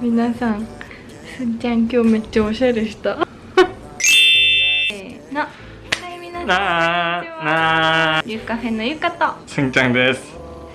皆さんすんちゃん今日めっちゃおしゃれした。せーのはい皆さんなあなあ。ゆうカフェのゆかと。すんちゃんです。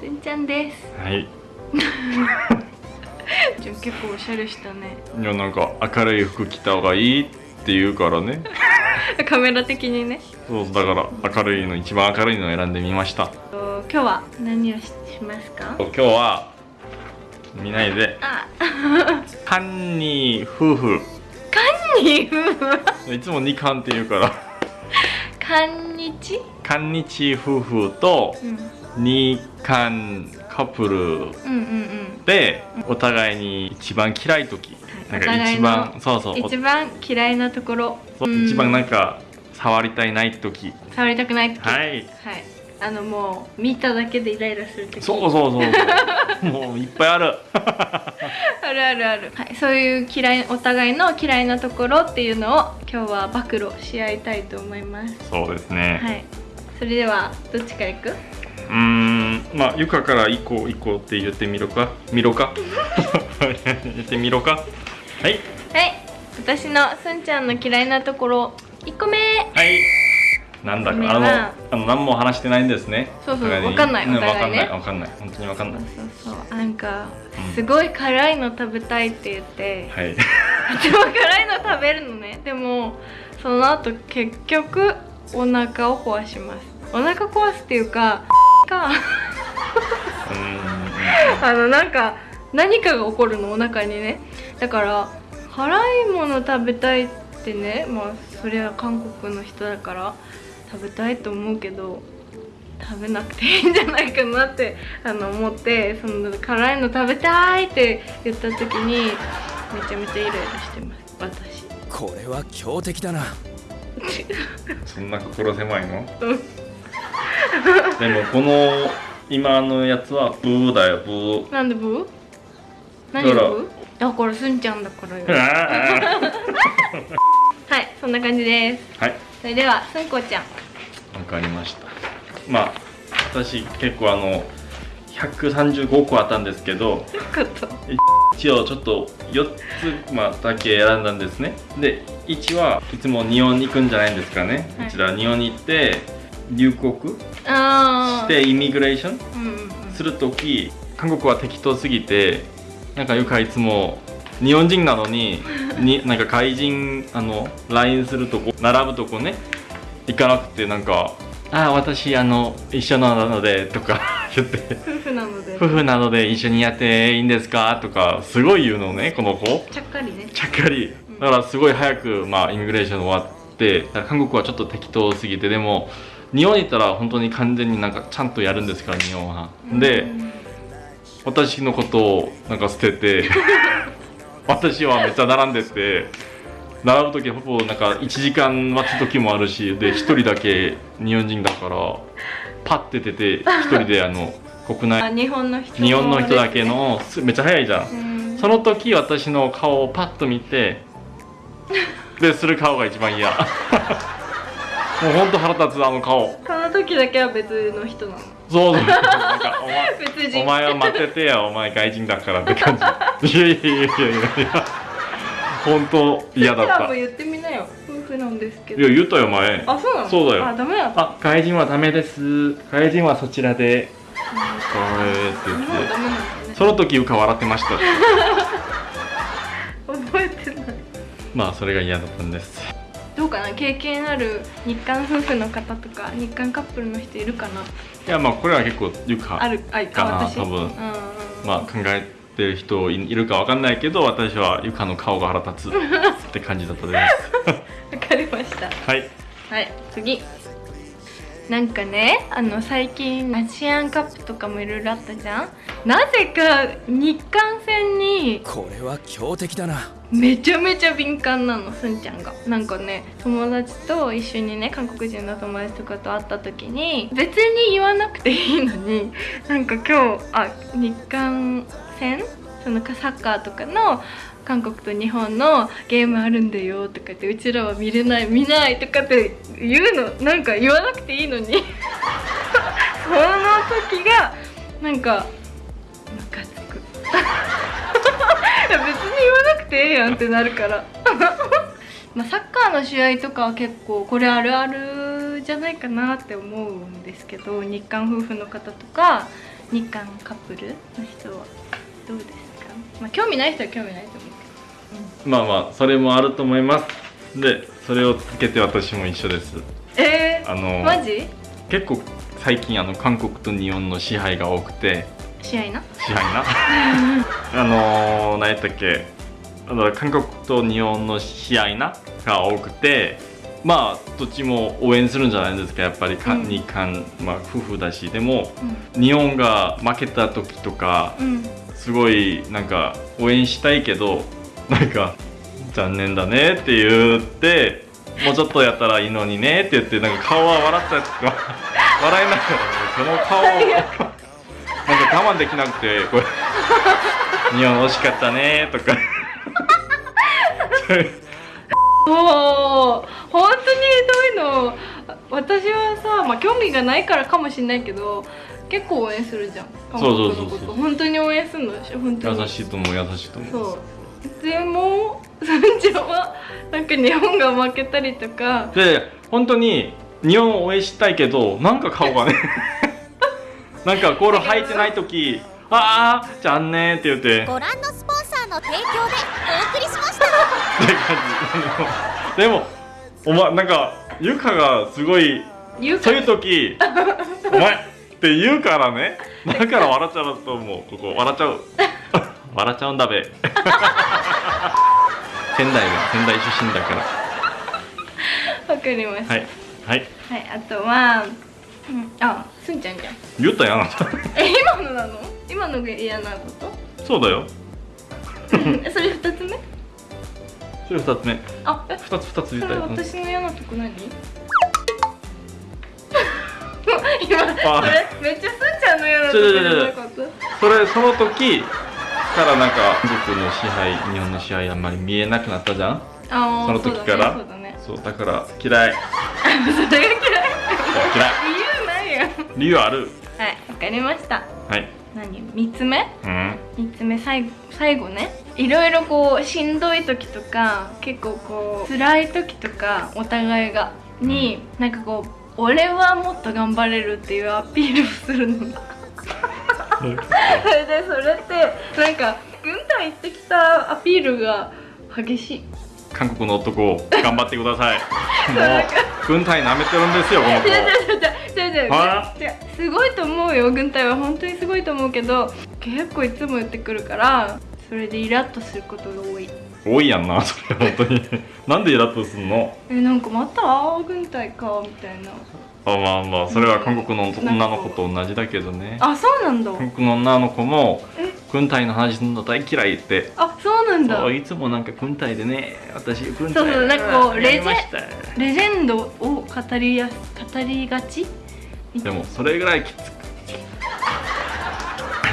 すんちゃんです。はい。じゃあ結構おしゃれしたね。いやなんか明るい服着た方がいいって言うからね。カメラ的にね。そうだから明るいの一番明るいのを選んでみました。と今日は何をししますか？今日は見ないで。あ。カンニ夫婦。カンニ夫婦？いつも二カンって言うから。カンニチ？カンニチ夫婦とうん。二カンカップル。うんうんうん。でお互いに一番嫌い時。なんか一番そうそう。一番嫌いなところ。一番なんか触りたいない時。触りたくない時。はい。はいあのもう見ただけでイライラする時。そうそうそうそう。もういっぱいある。あるあるある、はい、そういう嫌いお互いの嫌いなところっていうのを今日は暴露し合いたいと思います。そうですね、はい。それではどっちからいく？うーんまあゆかから行こう行こうって言ってみろか？見ろか？言ってみろか？はい。はい。私のすんちゃんの嫌いなところ1個目。はいなんだかあのあの何も話してないんですね。そうそうお互に。わかんないうんお互いね。わかんないわかんない。本当にわかんない。そうそうなんかうん。すごい辛いの食べたいって言って、はい。とても辛いの食べるのね。でもその後結局お腹を壊します。お腹壊すっていうかか。あのなんか何かが起こるのお腹にね。だから辛いもの食べたいってね。まあそれは韓国の人だから食べたいと思うけど食べなくていいんじゃないかなって あの思ってその辛いの食べたいって言った時にめちゃめちゃイライラしてます。私。これは強敵だな。そんな心狭いの？うん。でもこの今のやつはブーだよブー。なんでブー？何ブー？だから。すんちゃんだからよ。あはいそんな感じです。ーはい。それではすんこちゃんわかりました。まあ私結構あの135個あったんですけど一応ちょっと4つ、まあ、だけ選んだんですね。で1はいつも日本に行くんじゃないんですかね、はい。こちら日本に行って入国してイミグレーションするとき韓国は適当すぎてなんかゆかいつも日本人なのに になんか外人あの LINE するとこ並ぶとこね行かなくてなんか「ああ私あの一緒なので」とか言って。夫婦なので「夫婦なので一緒にやっていいんですか?」とかすごい言うのねこの子。ちゃっかりね。ちゃっかり。だからすごい早く、まあ、イミグレーション終わって韓国はちょっと適当すぎてでも日本に行ったら本当に完全になんかちゃんとやるんですから日本は。で、うん。私のことをなんか捨てて 私はめっちゃ並んでて並ぶ時はほぼなんか1時間待つ時もあるしで1人だけ日本人だからパッて出て1人であの 国あ内日本の人日本の人だけのすめっちゃ早いじゃん。うん。その時私の顔をパッと見てでする顔が一番嫌。もうほんと腹立つあの顔。この時だけは別の人なの。そうそう。なんか お前別人。お前は待っててよお前外人だからって感じ。いやいやいやいやいや本当嫌だった。言ってみなよ。夫婦なんですけど。や言ったよ前。あそうなの？そうだよ。あダメだあ外人はダメです。外人はそちらで。これって言ってその時ゆか笑ってました。覚えてない。まあそれが嫌だったんです。どうかな？経験ある日韓夫婦の方とか日韓カップルの人いるかな？いやまあこれは結構ゆかあるあいかな多分。うんうん。まあ考えてる人いいるかわかんないけど私はゆかの顔が腹立つ って感じだったです。わかりました。はい。はい次。なんかねあの最近アジアンカップとかもいろいろあったじゃん？なぜか日韓戦にこれは強敵だな。めちゃめちゃ敏感なのすんちゃんが。なんかね友達と一緒にね韓国人の友達とかと会った時に別に言わなくていいのになんか今日あ日韓戦？そのサッカーとかの韓国と日本のゲームあるんだよとか言ってうちらは見れない見ないとかって言うのなんか言わなくていいのに。その時がなんかムカつく。い や別にやんってなるから。まサッカーの試合とかは結構これあるあるじゃないかなって思うんですけど日韓夫婦の方とか日韓カップルの人は。どうですか？まあ興味ない人は興味ないと思うまあまあそれもあると思います。でそれをつけて私も一緒です。けどえー、あのマジ？結構最近あの韓国と日本の支配が多くて。試合な？支配な？あのー、何やったっけ？あの韓国と日本の試合なが多くて。まあどっちも応援するんじゃないですかやっぱり。か、うん。日韓、まあ、夫婦だし。でも日本が負けた時とかうん、うん、すごいなんか応援したいけどなんか残念だねって言ってもうちょっとやったらいいのにねって言ってなんか顔は笑ったやつが笑いながらこの顔をなんか我慢できなくてこれ。日本惜しかったねとか。おー本当にそういうの。私はさ、まあ、興味がないからかもしれないけど結構応援するじゃん。そうそうそうそう。本当に応援するの本当に。優しいと思う優しいと思う。そう。でも さんちゃんはなんか日本が負けたりとか。で本当に日本を応援したいけどなんか顔がね。なんかゴール入ってない時ああじゃあんねーって言って。ご覧のスポンサーの提供でお送りしました。って感じ。でもお前なんかゆかがすごい言うか。そういう時「お前」って言うからね。だから笑っちゃうと思う。ここ笑っちゃう。笑っちゃうんだべ。仙台が仙台出身だから。わかりました、はい。はい。はい、あとは、うん、あすんちゃんじゃん。言ったよあなた。え今のなの？今のが嫌なこと？そうだよ。えそれ二つ目？それ二つ目。あえ？二つ二つそれ私の嫌なとこ何？今あ。それめっちゃすんちゃんの嫌なとこじゃなかった？それその時からなんか韓国の支配日本の支配あんまり見えなくなったじゃん？あーその時から？そうだねそうだから嫌い。そうそうだねそれが嫌い。嫌い。理由ないやん理由ある？はいわかりました。はい何？三つ目？うん。三つ目最後最後ね。いろいろこうしんどい時とか結構こう辛い時とかお互いがになんかこう俺はもっと頑張れるっていうアピールをするのそれ でそれってなんか軍隊行ってきたアピールが激しい。韓国の男頑張ってください。もう軍隊舐めてるんですよこの子違う違う違う違う違うは違うすごいと思うよ。軍隊は本当にすごいと思うけど結構いつも言ってくるからそれでイラッとすることが多い。多いやんなそれ本当に。なんでイラッとすんの？えなんかまた？あー軍隊かみたいな。あまあまあそれは韓国の女の子と同じだけどね。あそうなんだ。韓国の女の子もえ？軍隊の話するの大嫌いって。あそうなんだ。いつもなんか軍隊でね私軍隊そうそうなんかこうやりました。レジェンドを語りや語りがち？でもそれぐらいきつく。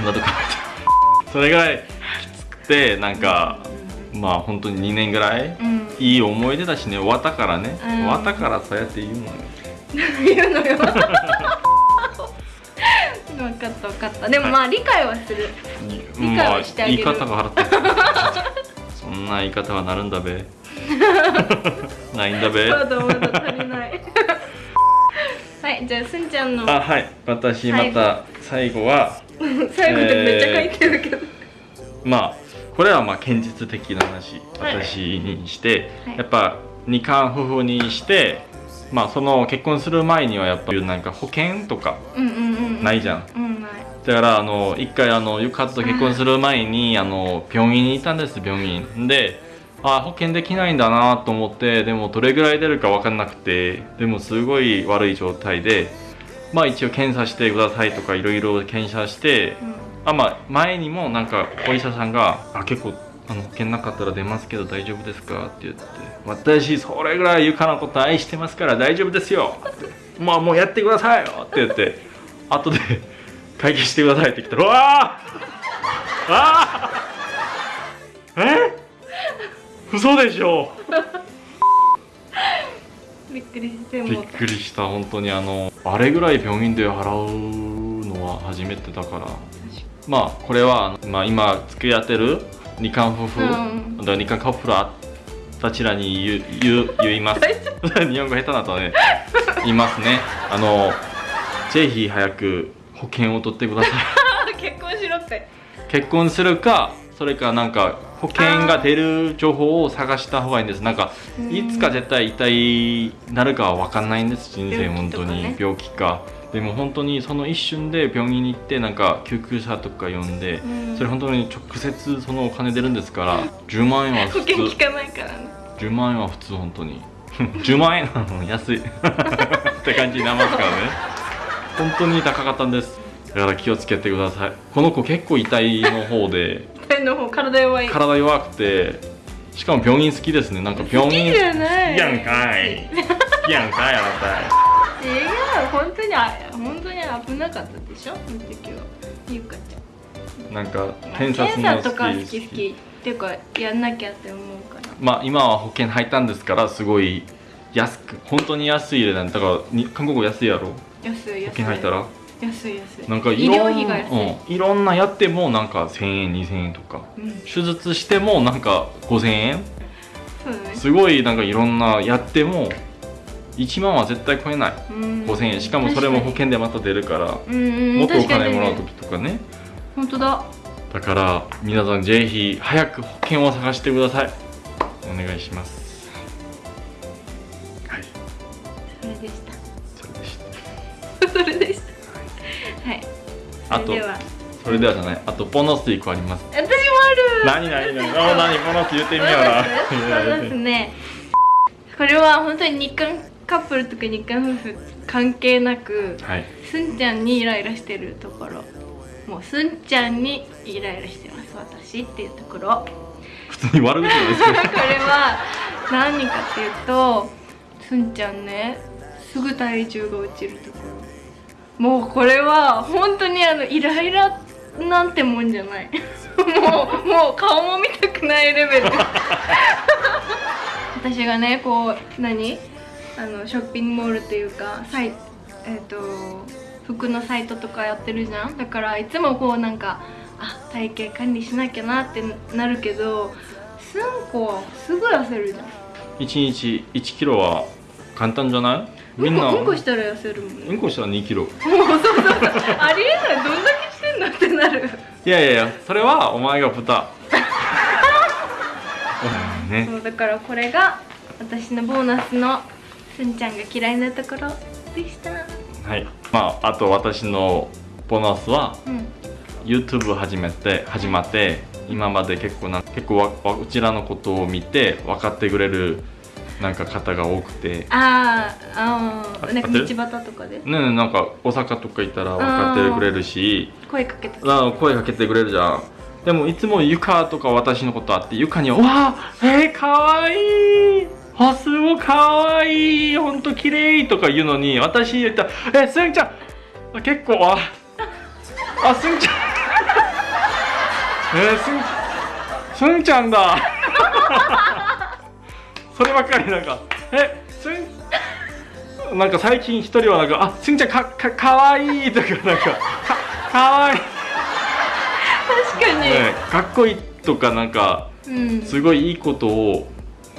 それぐらいきつくてなんかまあ本当に2年ぐらいうん。いい思い出だしね。終わったからね、うん。終わったからそうやって言うのよ。言うのよ。分かった分かった。でもまあ理解はする。理解をしてあげる。まあ、言い方が腹立つ。そんな言い方はなるんだべ。ないんだべはいじゃあすんちゃんの。あはい。私また最後は 最後でめっちゃ書いてるけど、まあこれはまあ現実的な話はい。私にして、はい。やっぱ二冠夫婦にしてまあその結婚する前にはやっぱりなんか保険とかうんうんうんないじゃん。うんだからあの一回あのゆかと結婚する前にあの病院にいたんです病院。であ保険できないんだなと思ってでもどれぐらい出るか分かんなくてでもすごい悪い状態でまあ一応検査してくださいとかいろいろ検査してあまあ前にもなんかお医者さんが「あ結構あの保険なかったら出ますけど大丈夫ですか?」って言って「私それぐらいゆかのこと愛してますから大丈夫ですよ」って「まあもうやってくださいよ」って言って後で会計してくださいって来たら「うわーあーえ？嘘でしょ。びっくりしてびっくりした本当にあのあれぐらい病院で払うのは初めてだから。まあこれは、まあ、今付き合ってる日韓夫婦、うん。日韓カップルたちらに言う言う言います。日本語下手だとね。言いますね。あのぜひ早く保険を取ってください。結婚しろって。結婚するかそれかなんか保険が出る情報を探した方がいいんです。なんかうん。いつか絶対痛いなるかは分かんないんです。人生病本当に。病気か。でも本当にその一瞬で病院に行ってなんか救急車とか呼んで、うん。それ本当に直接そのお金出るんですから10万円は保普通。険効かないからね。10万円は普通本当に。10万円なの安い。って感じになりますからね。本当に高かったんです。だから気をつけてください。この子結構痛いの方で手の方体弱い。体弱くてしかも病院好きですね。なんか病好き院じゃない。やんかい。好きやんかいあな違う本当にあ本当に危なかったでしょその時は。ゆかちたなんかゃん検察も好き検査とか好き好きっていうかやんなきゃって思うから。まあ今は保険入ったんですからすごい安く本当に安い値段。だからに韓国語安いやろ？安い安い。保険入ったら？安い安い。なんかい医療ろん費が安い、うん、いろんなやってもなんか1000円2000円とか。うん。手術してもなんか5000円。そうだね。すごいなんかいろんなやっても1万は絶対超えない。うん。5000円。しかもそれも保険でまた出るからもっとお金もらう時とかね。本当だ。だから皆さんぜひ早く保険を探してください。お願いします。はい。それでしそれでしたた。それでした はい。あとそれでは。それではじゃない。あとボーナス1個あります。私もある。何何何？あ何？ボーナス言ってみような。ボーナスね。これは本当に日韓カップルとか日韓夫婦関係なくはい。すんちゃんにイライラしてるところ。もうすんちゃんにイライラしてます私っていうところ。普通に悪口ですけ これは何かっていうとすんちゃんねすぐ体重が落ちるところもうこれは本当にあのイライラなんてもんじゃない。もうもう顔も見たくないレベル。私がねこう何？あのショッピングモールっていうかサイえっ、と服のサイトとかやってるじゃん。だからいつもこうなんかあ体型管理しなきゃなってなるけどすんこはすぐ痩せるじゃん。1日1キロは簡単じゃない？みんなうんこしたら痩せるもん。ねうんこしたら2キロ。もうそうそう。ありえない。どんだけしてんのってなる。いやいやいやそれはお前が豚。う んね。そうだからこれが私のボーナスのすんちゃんが嫌いなところでした。はい。まああと私のボーナスはうん。YouTube 始めて始まって今まで結構な結構わわうちらのことを見て分かってくれるなんか方が多くて。あーあーなんか道端とかで？ねえなんか大阪とか行ったら分かってくれるし。声かけてあ声かけてくれるじゃん。でもいつもゆかとか私のことあってゆかには「わあえー、かわいいあすごいかわいいほんと綺麗とか言うのに私言ったら「えすんちゃんあ結構あ あすんちゃん。えー、すんすんちゃんだ そればっかりなんかえすんなんか最近一人はなんか「あすんちゃんかかかわいい」とかなんか「かかわいい」確かに、ね、かっこいいとかなんかうん。すごいいいことを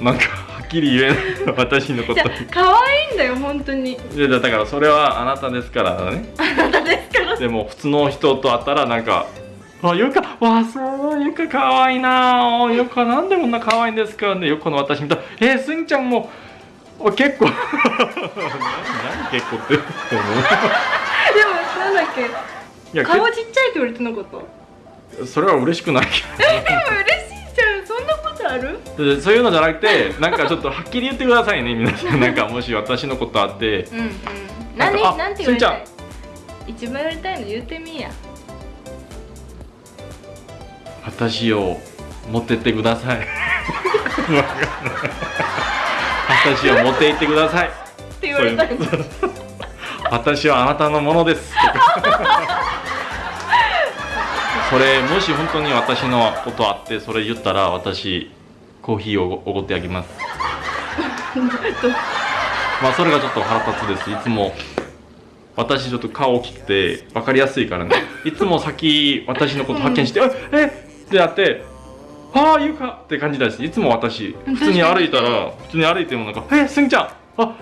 なんかはっきり言えない私のこと可愛いんだよ本当に。いやだからそれはあなたですからね。あなたですから。でも普通の人と会ったらなんか「あゆかわあそうゆかかわいいな。あゆかなんでこんなかわいいんですか?」でよこの私見た。ら「えー、すんちゃんもあ結構。何何結構って。思 うでもなんだっけ。いや顔ちっちゃいって言われてなかった？けそれは嬉しくない。けどえでも嬉しいじゃん。そんなことある？でそういうのじゃなくてなんかちょっとはっきり言ってくださいね。皆さん。なんかもし私のことあって。うんうん。何？なんて言われたい？す一番やりたいの言ってみや私を持ってってください。私を持って行ってください。って言われたいのそういう。私はあなたのものです。それもし本当に私のことあってそれ言ったら私コーヒーをおごってあげます。まあそれがちょっと腹立つです。いつも私ちょっと顔大きくて分かりやすいからね。いつも先私のこと発見して「ええっ!」ってやってああゆかって感じだしいつも私普通に歩いたら普通に歩いてもなんか「えすんちゃんあ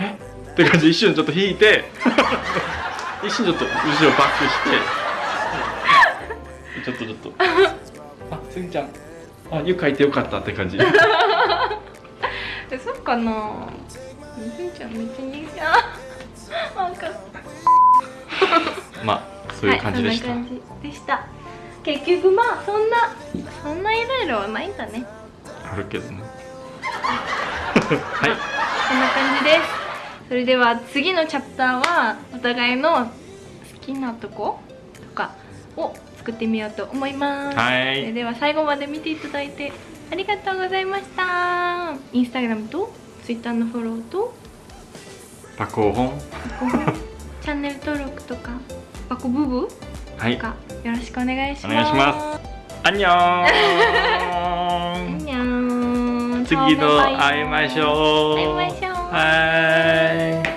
え？って感じで一瞬ちょっと引いて 一瞬ちょっと後ろバックして ちょっとちょっと。あすんちゃんあゆかいてよかったって感じ。えそうかな。すんちゃんめっちゃ似合うな。んかまあそういう感じでした、はい、そんな感じでした結局まあそんなそんないろいろはないんだね。あるけどね。はい。こんな感じです。それでは次のチャプターはお互いの好きなとことかを作ってみようと思います、はい。それでは最後まで見ていただいてありがとうございました。インスタグラムとツイッターのフォローとパコホン。チャンネル登録とかバコブブはい。よろしくお願いします。お願いします。アンニョーン。にゃーん次の会いましょう。会いましょう。はい